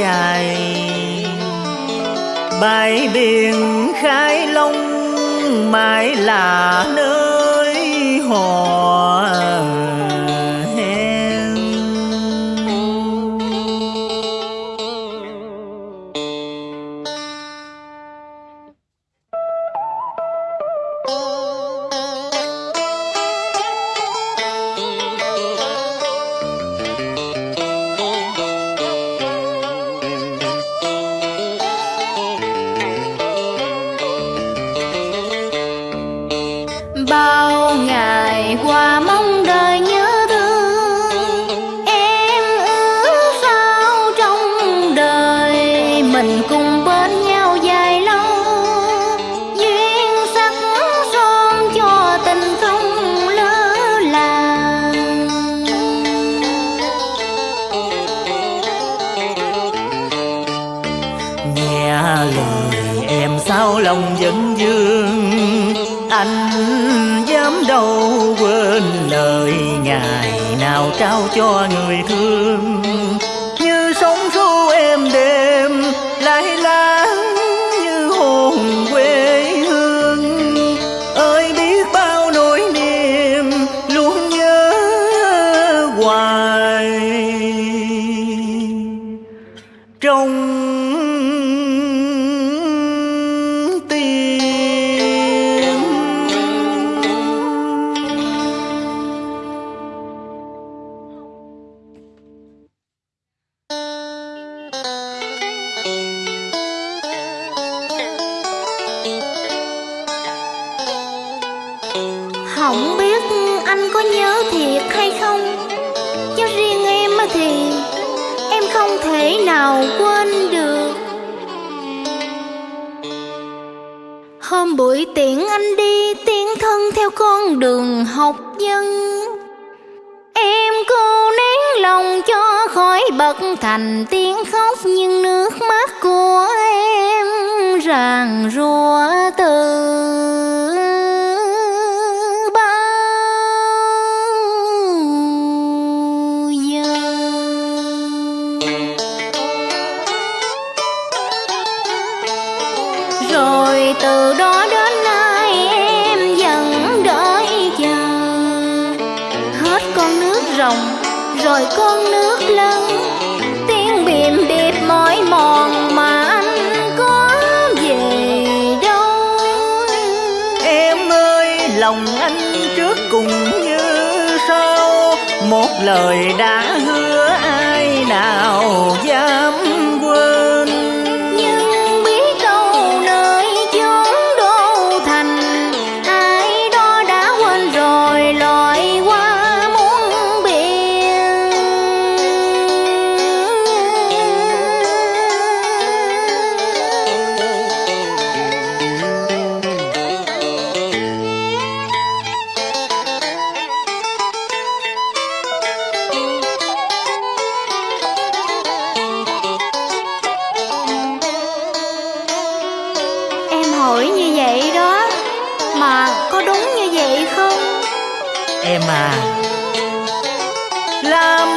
dài. Bãi biển khai long mãi là nơi họ lời em sao lòng vẫn dương? Anh dám đâu quên lời ngày nào trao cho người thương? Anh có nhớ thiệt hay không? Cho riêng em thì Em không thể nào quên được. Hôm buổi tiễn anh đi Tiến thân theo con đường học dân Em cô nén lòng cho khỏi bật thành tiếng khóc, Nhưng nước mắt của em ràng rùa từ. Rồi từ đó đến nay em vẫn đợi chờ. Hết con nước rồng, rồi con nước lân. Tiếng bìm điệp mỏi mòn mà anh có về đâu. Em ơi, lòng anh trước cùng như sau. Một lời đã hứa ai nào dám quên. Love.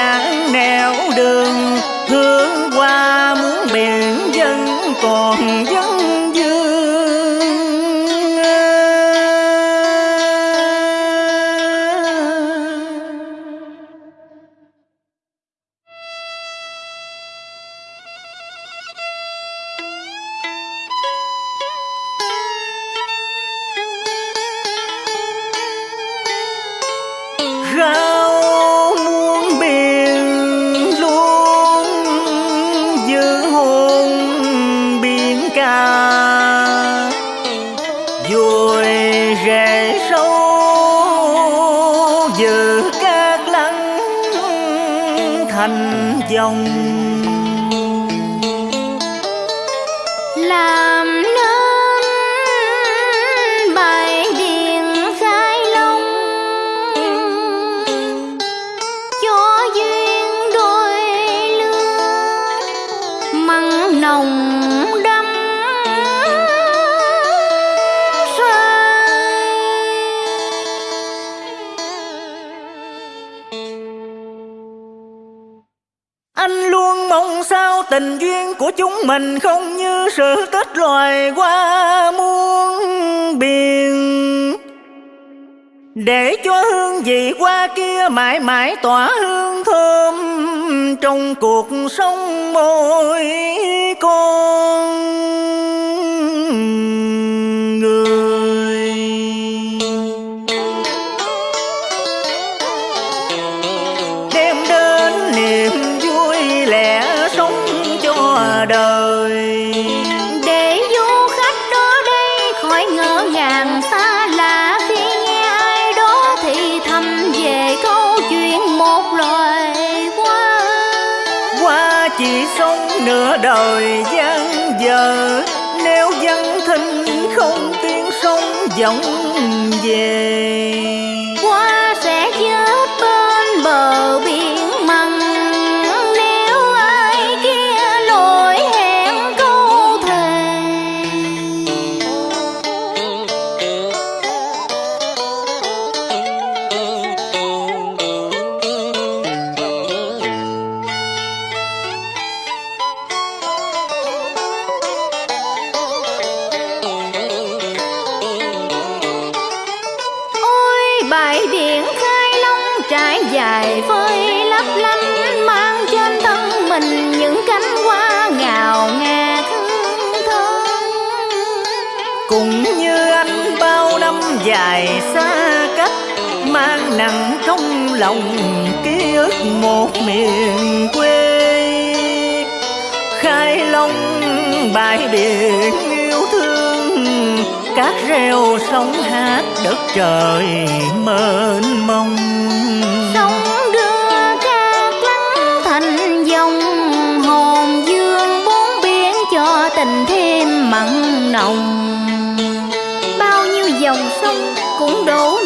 Dáng nẻo đường thành dòng làm tình duyên của chúng mình không như sự tích loài qua muôn biển. Để cho hương vị qua kia mãi mãi tỏa hương thơm Trong cuộc sống mỗi con. Đời gian giờ nếu dân thinh không tiếng sông vọng về bãi biển khai long trải dài phơi lấp lánh, mang trên thân mình những cánh hoa ngào ngạt hương thơm. Cũng như anh bao năm dài xa cách, mang nặng trong lòng ký ức một miền quê. Khai long bãi biển cát rêu sóng hát đất trời mênh mông. Sóng đưa cát lắng thành dòng hồn dương bốn biển cho tình thêm mặn nồng. Bao nhiêu dòng sông cũng đổ